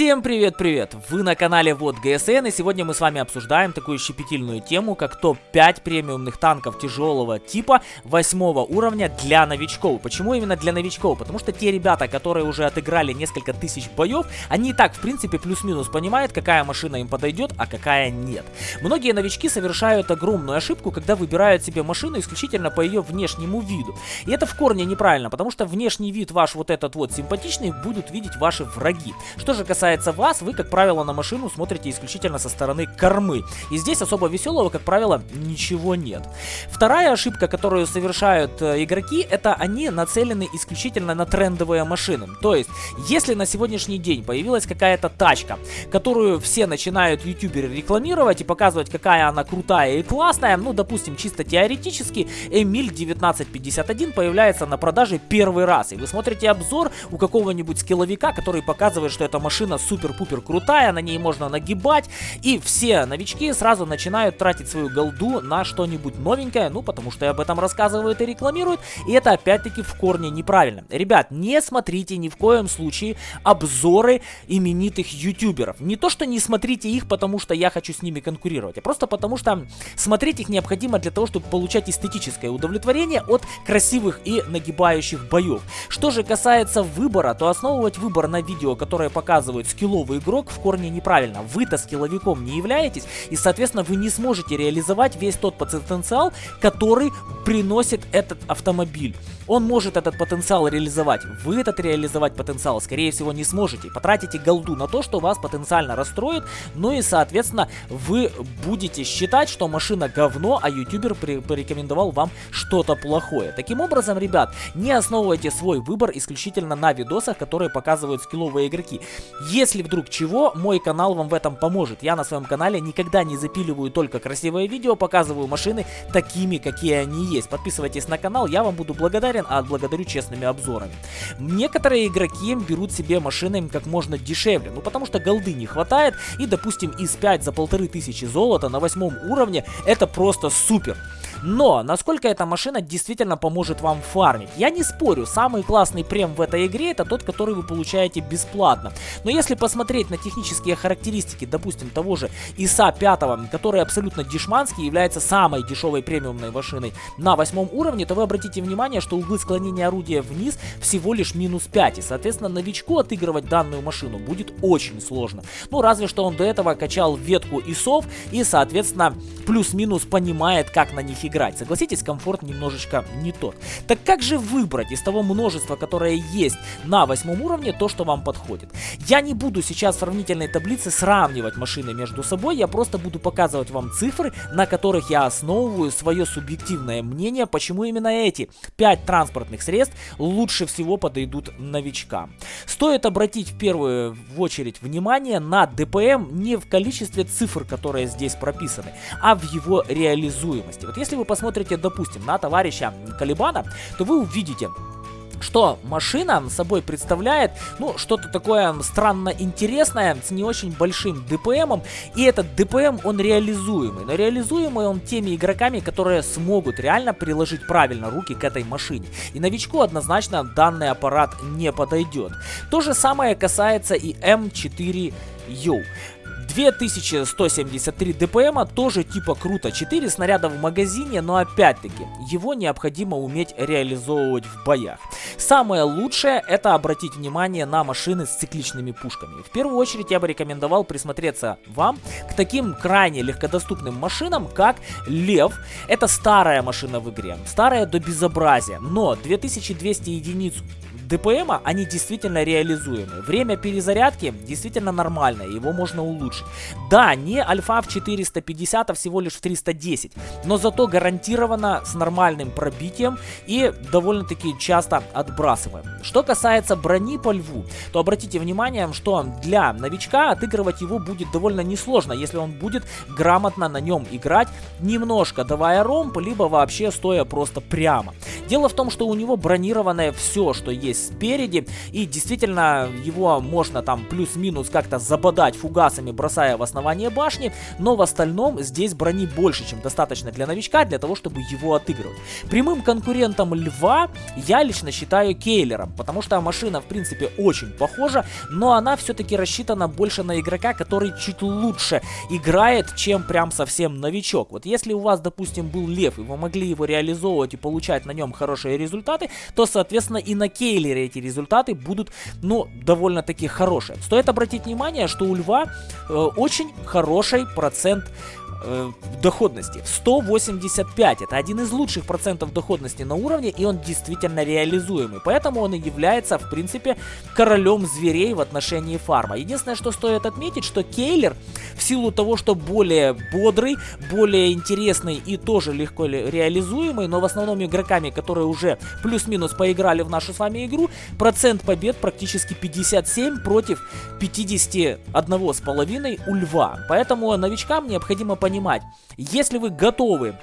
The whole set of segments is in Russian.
Всем привет-привет! Вы на канале Вот ГСН и сегодня мы с вами обсуждаем такую щепетильную тему, как топ-5 премиумных танков тяжелого типа 8 уровня для новичков. Почему именно для новичков? Потому что те ребята, которые уже отыграли несколько тысяч боев, они и так в принципе плюс-минус понимают, какая машина им подойдет, а какая нет. Многие новички совершают огромную ошибку, когда выбирают себе машину исключительно по ее внешнему виду. И это в корне неправильно, потому что внешний вид ваш вот этот вот симпатичный будут видеть ваши враги. Что же касается вас, вы, как правило, на машину смотрите исключительно со стороны кормы. И здесь особо веселого, как правило, ничего нет. Вторая ошибка, которую совершают э, игроки, это они нацелены исключительно на трендовые машины. То есть, если на сегодняшний день появилась какая-то тачка, которую все начинают ютуберы рекламировать и показывать, какая она крутая и классная, ну, допустим, чисто теоретически, Эмиль 1951 появляется на продаже первый раз. И вы смотрите обзор у какого-нибудь скилловика, который показывает, что эта машина машина супер-пупер крутая, на ней можно нагибать, и все новички сразу начинают тратить свою голду на что-нибудь новенькое, ну, потому что об этом рассказывают и рекламируют, и это опять-таки в корне неправильно. Ребят, не смотрите ни в коем случае обзоры именитых ютуберов. Не то, что не смотрите их, потому что я хочу с ними конкурировать, а просто потому что смотреть их необходимо для того, чтобы получать эстетическое удовлетворение от красивых и нагибающих боев. Что же касается выбора, то основывать выбор на видео, которое показывает показывает скилловый игрок, в корне неправильно. Вы-то скилловиком не являетесь, и, соответственно, вы не сможете реализовать весь тот потенциал, который приносит этот автомобиль. Он может этот потенциал реализовать. Вы этот реализовать потенциал, скорее всего, не сможете. Потратите голду на то, что вас потенциально расстроит, ну и, соответственно, вы будете считать, что машина говно, а ютубер порекомендовал вам что-то плохое. Таким образом, ребят, не основывайте свой выбор исключительно на видосах, которые показывают скилловые игроки. Если вдруг чего, мой канал вам в этом поможет. Я на своем канале никогда не запиливаю только красивые видео, показываю машины такими, какие они есть. Подписывайтесь на канал, я вам буду благодарен, а благодарю честными обзорами. Некоторые игроки берут себе машины как можно дешевле, ну потому что голды не хватает, и допустим из 5 за полторы тысячи золота на восьмом уровне это просто супер. Но, насколько эта машина действительно поможет вам фармить? Я не спорю, самый классный прем в этой игре это тот, который вы получаете бесплатно. Но если посмотреть на технические характеристики, допустим, того же ИСа 5, который абсолютно дешманский, является самой дешевой премиумной машиной на восьмом уровне, то вы обратите внимание, что углы склонения орудия вниз всего лишь минус 5. И, соответственно, новичку отыгрывать данную машину будет очень сложно. Ну, разве что он до этого качал ветку ИСов и, соответственно, плюс-минус понимает, как на них играть играть. Согласитесь, комфорт немножечко не тот. Так как же выбрать из того множества, которое есть на восьмом уровне, то, что вам подходит? Я не буду сейчас в сравнительной таблице сравнивать машины между собой, я просто буду показывать вам цифры, на которых я основываю свое субъективное мнение, почему именно эти 5 транспортных средств лучше всего подойдут новичкам. Стоит обратить в первую очередь внимание на ДПМ не в количестве цифр, которые здесь прописаны, а в его реализуемости. Вот если вы посмотрите, допустим, на товарища Калибана, то вы увидите, что машина собой представляет, ну, что-то такое странно интересное, с не очень большим ДПМом, и этот ДПМ, он реализуемый, но реализуемый он теми игроками, которые смогут реально приложить правильно руки к этой машине, и новичку однозначно данный аппарат не подойдет. То же самое касается и М4U. 2173 ДПМа тоже типа круто. 4 снаряда в магазине, но опять-таки его необходимо уметь реализовывать в боях. Самое лучшее это обратить внимание на машины с цикличными пушками. В первую очередь я бы рекомендовал присмотреться вам к таким крайне легкодоступным машинам, как Лев. Это старая машина в игре, старая до безобразия, но 2200 единиц ДПМа, они действительно реализуемы. Время перезарядки действительно нормальное, его можно улучшить. Да, не альфа в 450, а всего лишь в 310, но зато гарантированно с нормальным пробитием и довольно-таки часто отбрасываем. Что касается брони по льву, то обратите внимание, что для новичка отыгрывать его будет довольно несложно, если он будет грамотно на нем играть, немножко давая ромп, либо вообще стоя просто прямо. Дело в том, что у него бронированное все, что есть спереди. И действительно, его можно там плюс-минус как-то забодать фугасами, бросая в основание башни. Но в остальном здесь брони больше, чем достаточно для новичка, для того, чтобы его отыгрывать. Прямым конкурентом Льва я лично считаю Кейлером, потому что машина, в принципе, очень похожа, но она все-таки рассчитана больше на игрока, который чуть лучше играет, чем прям совсем новичок. Вот если у вас, допустим, был Лев, и вы могли его реализовывать и получать на нем хорошие результаты, то, соответственно, и на Кейлере эти результаты будут, ну, довольно-таки хорошие. Стоит обратить внимание, что у Льва э, очень хороший процент э, доходности. 185. Это один из лучших процентов доходности на уровне, и он действительно реализуемый. Поэтому он и является, в принципе, королем зверей в отношении фарма. Единственное, что стоит отметить, что Кейлер, в силу того, что более бодрый, более интересный и тоже легко реализуемый, но в основном игроками, которые уже плюс-минус поиграли в нашу с вами игру, процент побед практически 57 против 51,5 у Льва. Поэтому новичкам необходимо понять, понимать, если вы готовы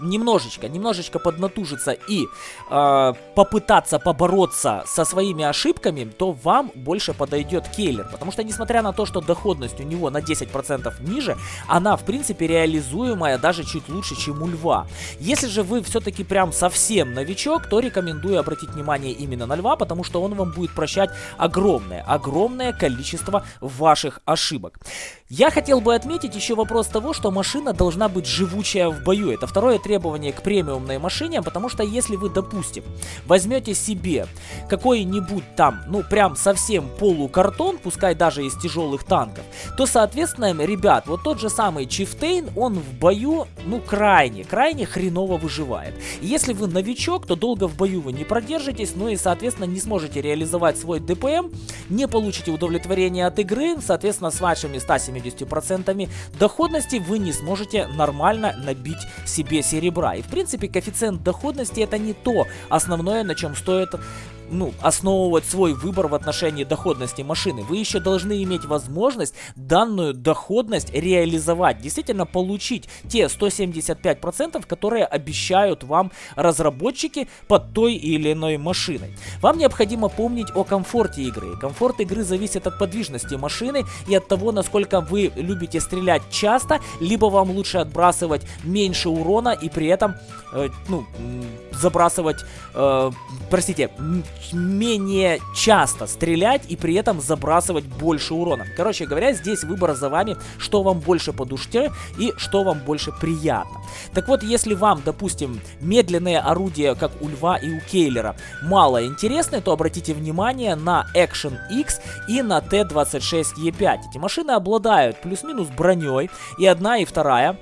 немножечко, немножечко поднатужиться и э, попытаться побороться со своими ошибками, то вам больше подойдет Кейлер. Потому что, несмотря на то, что доходность у него на 10% ниже, она, в принципе, реализуемая даже чуть лучше, чем у Льва. Если же вы все-таки прям совсем новичок, то рекомендую обратить внимание именно на Льва, потому что он вам будет прощать огромное, огромное количество ваших ошибок. Я хотел бы отметить еще вопрос того, что машина должна быть живучая в бою. Это второе требование к премиумной машине, потому что если вы, допустим, возьмете себе какой-нибудь там, ну прям совсем полукартон, пускай даже из тяжелых танков, то, соответственно, ребят, вот тот же самый Чифтейн, он в бою, ну крайне, крайне хреново выживает. И если вы новичок, то долго в бою вы не продержитесь, ну и, соответственно, не сможете реализовать свой ДПМ, не получите удовлетворение от игры, соответственно, с вашими 170 70% доходности вы не сможете нормально набить себе серебра. И в принципе коэффициент доходности это не то основное, на чем стоит ну, основывать свой выбор в отношении доходности машины. Вы еще должны иметь возможность данную доходность реализовать. Действительно получить те 175%, которые обещают вам разработчики под той или иной машиной. Вам необходимо помнить о комфорте игры. Комфорт игры зависит от подвижности машины и от того, насколько вы любите стрелять часто, либо вам лучше отбрасывать меньше урона и при этом, э, ну, забрасывать, э, простите, менее часто стрелять и при этом забрасывать больше урона. Короче говоря, здесь выбор за вами, что вам больше по душе и что вам больше приятно. Так вот, если вам, допустим, медленные орудия, как у Льва и у Кейлера, мало интересны, то обратите внимание на Action X и на T26E5. Эти машины обладают плюс-минус броней, и одна и вторая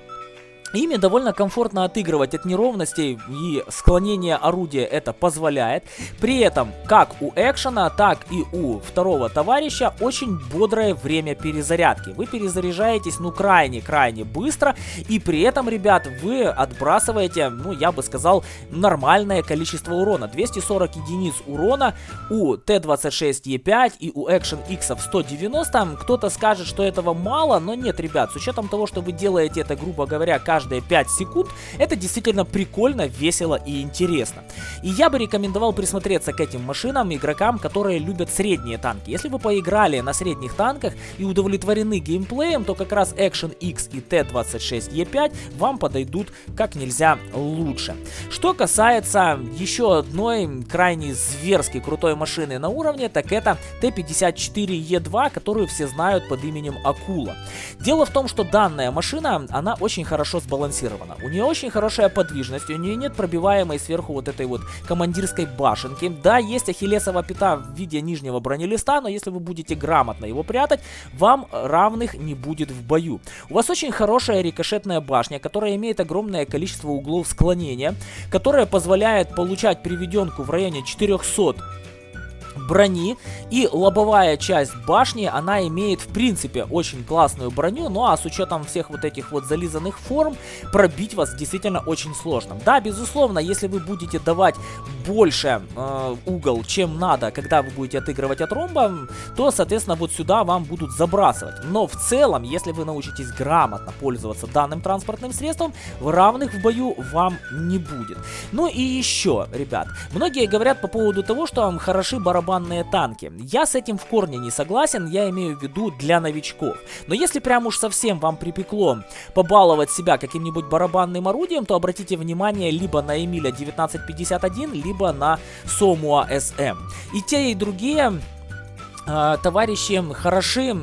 Ими довольно комфортно отыгрывать от неровностей и склонение орудия это позволяет. При этом, как у экшена, так и у второго товарища, очень бодрое время перезарядки. Вы перезаряжаетесь, ну, крайне-крайне быстро, и при этом, ребят, вы отбрасываете, ну, я бы сказал, нормальное количество урона. 240 единиц урона у Т-26Е5 и у Action X в 190. Кто-то скажет, что этого мало, но нет, ребят, с учетом того, что вы делаете это, грубо говоря, каждый каждые 5 секунд, это действительно прикольно, весело и интересно. И я бы рекомендовал присмотреться к этим машинам игрокам, которые любят средние танки. Если вы поиграли на средних танках и удовлетворены геймплеем, то как раз Action X и T26E5 вам подойдут как нельзя лучше. Что касается еще одной крайне зверски крутой машины на уровне, так это T54E2, которую все знают под именем Акула. Дело в том, что данная машина, она очень хорошо сбалансирована. У нее очень хорошая подвижность, у нее нет пробиваемой сверху вот этой вот командирской башенки. Да, есть ахиллесова пята в виде нижнего бронелиста, но если вы будете грамотно его прятать, вам равных не будет в бою. У вас очень хорошая рикошетная башня, которая имеет огромное количество углов склонения, которая позволяет получать приведенку в районе 400 брони и лобовая часть башни, она имеет в принципе очень классную броню, ну а с учетом всех вот этих вот зализанных форм, пробить вас действительно очень сложно. Да, безусловно, если вы будете давать больше э, угол, чем надо, когда вы будете отыгрывать от ромба, то, соответственно, вот сюда вам будут забрасывать. Но в целом, если вы научитесь грамотно пользоваться данным транспортным средством, равных в бою вам не будет. Ну и еще, ребят, многие говорят по поводу того, что вам хороши барабанные танки. Я с этим в корне не согласен, я имею в виду для новичков. Но если прям уж совсем вам припекло побаловать себя каким-нибудь барабанным орудием, то обратите внимание либо на Эмиля 1951, либо на Сомуа SM. И те, и другие э, товарищи хороши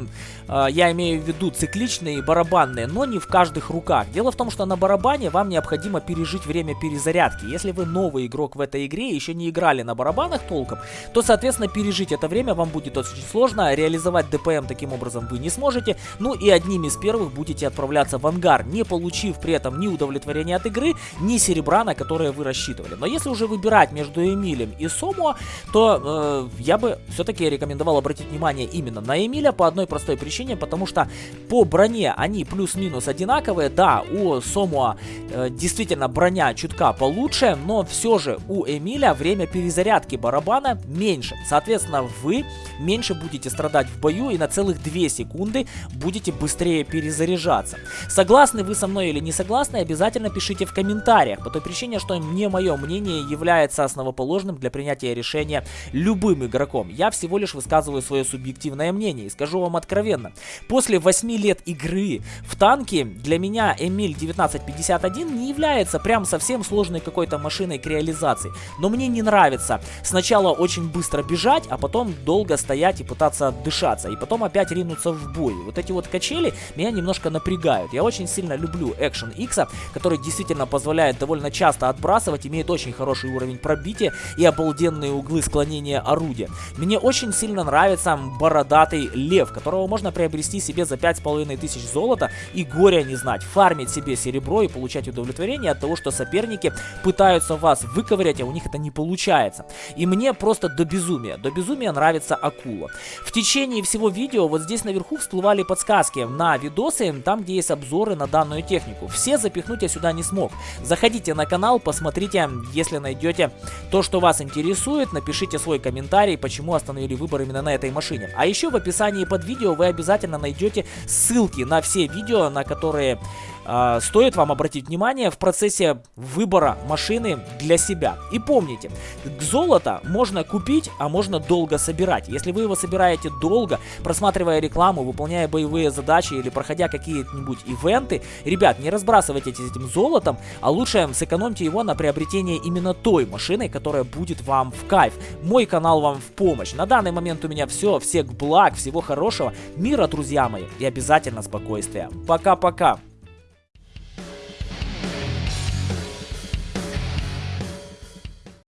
я имею в виду цикличные и барабанные, но не в каждых руках. Дело в том, что на барабане вам необходимо пережить время перезарядки. Если вы новый игрок в этой игре и еще не играли на барабанах толком, то, соответственно, пережить это время вам будет очень сложно. Реализовать ДПМ таким образом вы не сможете. Ну и одним из первых будете отправляться в ангар, не получив при этом ни удовлетворения от игры, ни серебра, на которое вы рассчитывали. Но если уже выбирать между Эмилем и Сомуа, то э, я бы все-таки рекомендовал обратить внимание именно на Эмиля по одной простой причине причине, потому что по броне они плюс-минус одинаковые. Да, у Сомуа э, действительно броня чутка получше, но все же у Эмиля время перезарядки барабана меньше. Соответственно, вы меньше будете страдать в бою и на целых 2 секунды будете быстрее перезаряжаться. Согласны вы со мной или не согласны, обязательно пишите в комментариях, по той причине, что не мое мнение является основоположным для принятия решения любым игроком. Я всего лишь высказываю свое субъективное мнение и скажу вам откровенно, После 8 лет игры в танки для меня Эмиль 1951 не является прям совсем сложной какой-то машиной к реализации. Но мне не нравится сначала очень быстро бежать, а потом долго стоять и пытаться отдышаться. И потом опять ринуться в бой. Вот эти вот качели меня немножко напрягают. Я очень сильно люблю Action X, который действительно позволяет довольно часто отбрасывать, имеет очень хороший уровень пробития и обалденные углы склонения орудия. Мне очень сильно нравится бородатый лев, которого можно приобрести себе за 5500 золота и горя не знать, фармить себе серебро и получать удовлетворение от того, что соперники пытаются вас выковырять, а у них это не получается. И мне просто до безумия, до безумия нравится акула. В течение всего видео вот здесь наверху всплывали подсказки на видосы, там где есть обзоры на данную технику. Все запихнуть я сюда не смог. Заходите на канал, посмотрите, если найдете то, что вас интересует, напишите свой комментарий, почему остановили выбор именно на этой машине. А еще в описании под видео вы обязательно обязательно найдете ссылки на все видео, на которые э, стоит вам обратить внимание в процессе выбора машины для себя. И помните, золото можно купить, а можно долго собирать. Если вы его собираете долго, просматривая рекламу, выполняя боевые задачи или проходя какие-нибудь ивенты, ребят, не разбрасывайтесь этим золотом, а лучше сэкономьте его на приобретение именно той машины, которая будет вам в кайф. Мой канал вам в помощь. На данный момент у меня все. Всех благ, всего хорошего, мира, друзья мои, и обязательно спокойствия. Пока-пока.